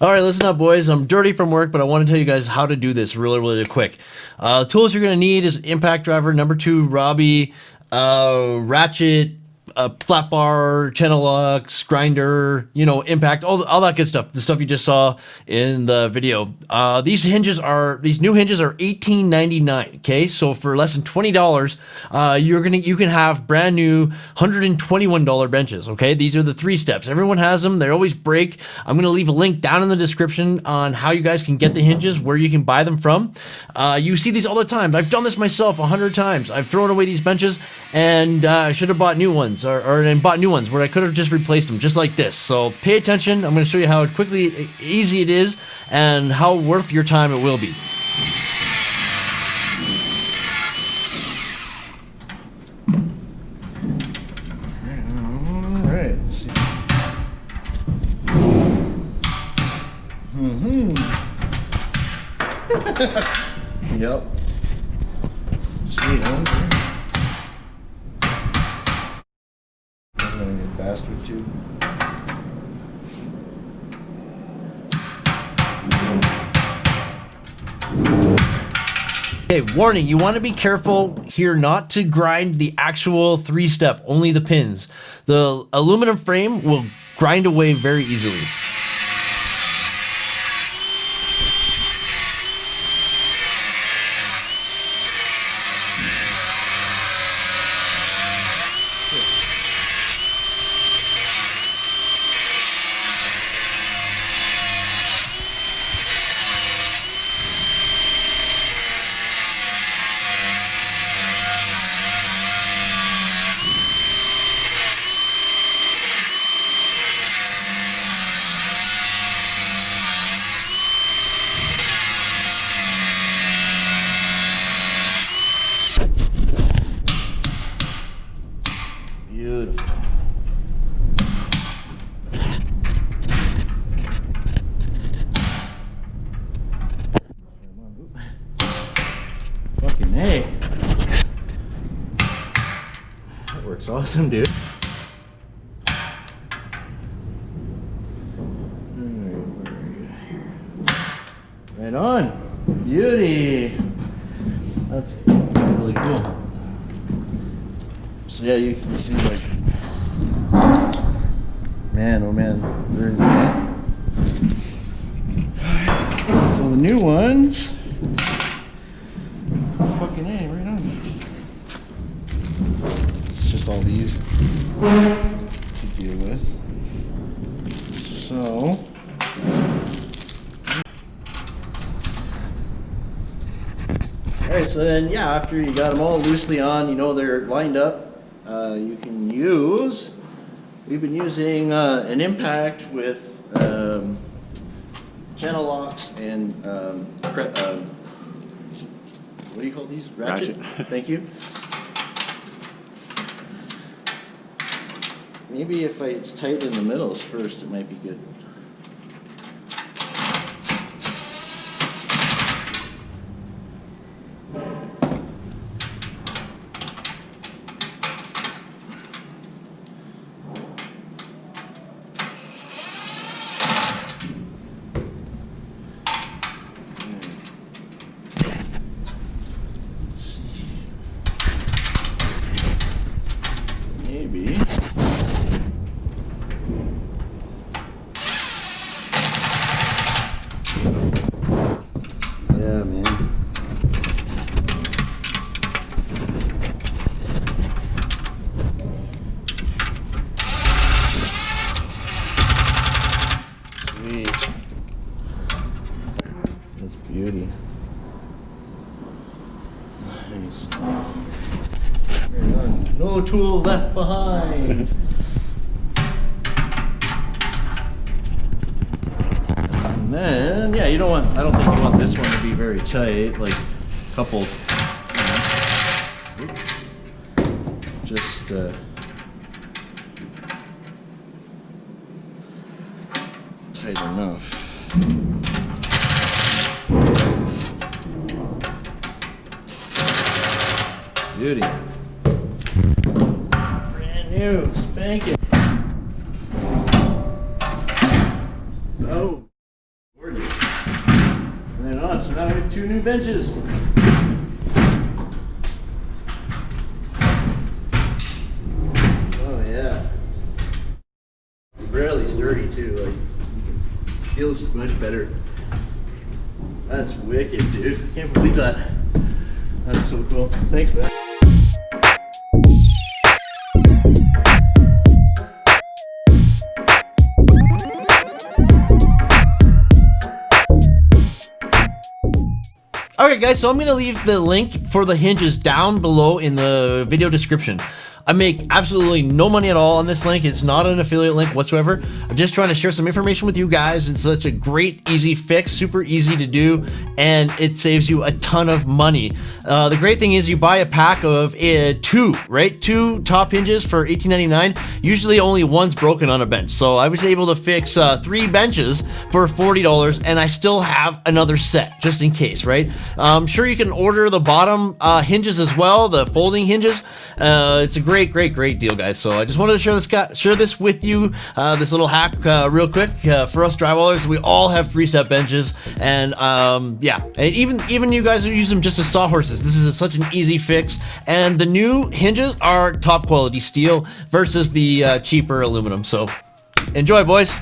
All right, listen up, boys. I'm dirty from work, but I want to tell you guys how to do this really, really quick. Uh, tools you're going to need is impact driver, number two, Robbie, uh, ratchet, a flat bar, channel locks, grinder, you know, impact, all, all that good stuff. The stuff you just saw in the video. Uh, these hinges are, these new hinges are $18.99. Okay. So for less than $20, uh, you're going to, you can have brand new $121 benches. Okay. These are the three steps. Everyone has them. They always break. I'm going to leave a link down in the description on how you guys can get the hinges, where you can buy them from. Uh, you see these all the time. I've done this myself a hundred times. I've thrown away these benches and uh, I should have bought new ones or, or and bought new ones where I could have just replaced them just like this. So pay attention. I'm going to show you how quickly easy it is and how worth your time it will be. Mm-hmm. yep. Sweet? Okay, warning, you want to be careful here not to grind the actual three step, only the pins. The aluminum frame will grind away very easily. Beautiful. Fucking A. That works awesome, dude. Right on. Beauty. That's really cool. So yeah, you can see like, man, oh man, So the new ones, fucking A, right on. It's all these to deal with. So. Alright, so then yeah, after you got them all loosely on, you know they're lined up, uh, you can use, we've been using uh, an impact with um, channel locks and um, um, what do you call these? Ratchet. Ratchet. Thank you. Maybe if I tighten the middles first, it might be good. Beauty. Nice. No tool left behind. and then, yeah, you don't want, I don't think you want this one to be very tight, like a couple, just, uh, tight enough. Beauty. Brand new, spanking. on. Oh. Oh, so now we have two new benches. Oh yeah. Really sturdy too. Like feels much better. That's wicked, dude. I can't believe that. That's so cool. Thanks, man. Alright guys, so I'm going to leave the link for the hinges down below in the video description. I make absolutely no money at all on this link. It's not an affiliate link whatsoever. I'm just trying to share some information with you guys. It's such a great, easy fix, super easy to do, and it saves you a ton of money. Uh, the great thing is you buy a pack of uh, two, right? Two top hinges for $18.99. Usually only one's broken on a bench. So I was able to fix uh, three benches for $40 and I still have another set just in case, right? I'm sure you can order the bottom uh, hinges as well, the folding hinges. Uh, it's a great great, great, great deal, guys. So I just wanted to share this share this with you, uh, this little hack uh, real quick. Uh, for us drywallers, we all have three-step benches, and um, yeah, and even even you guys who use them just as sawhorses, this is a, such an easy fix. And the new hinges are top quality steel versus the uh, cheaper aluminum. So enjoy, boys.